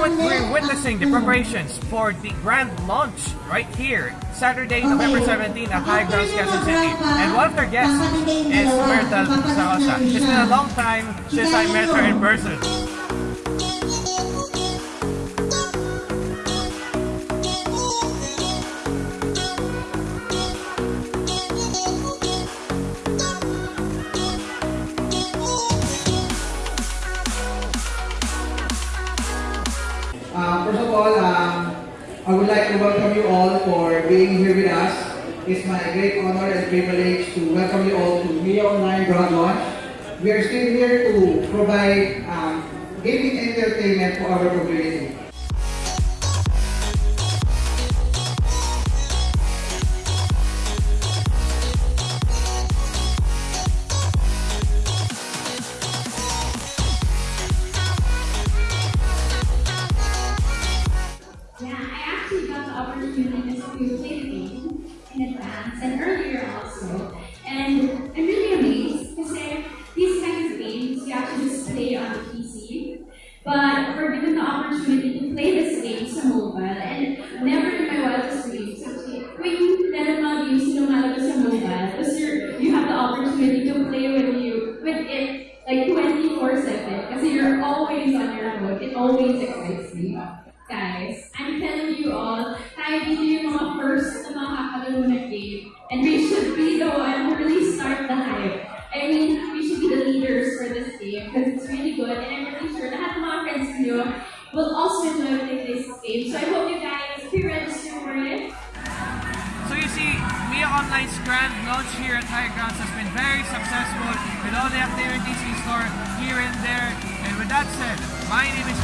moment, we're witnessing the preparations for the grand launch right here, Saturday, November 17 at High Grounds, Quezon City. And one of their guests is Myrtle Sarrosa. It's been a long time since I met her in person. All, um, I would like to welcome you all for being here with us. It's my great honor and privilege to welcome you all to Mia Online Broad Launch. We are still here to provide um, gaming entertainment for our community. Opportunity to play the game in advance and earlier also. And I'm really amazed because these kinds of games you actually just play on the PC. But we're given the opportunity to play this game sa mobile and never in my wildest dreams. When meron mga games na lumalabas sa mobile, tapos you're, have the opportunity to play with you, with it like 24-7 kasi you're always on your phone. It always excites me. Guys, niyo will also enjoy playing this game. So I hope you guys pre-register for it. So you see, Mia Online's grand launch here at High Grounds has been very successful with all the activities in store here and there. And with that said, my name is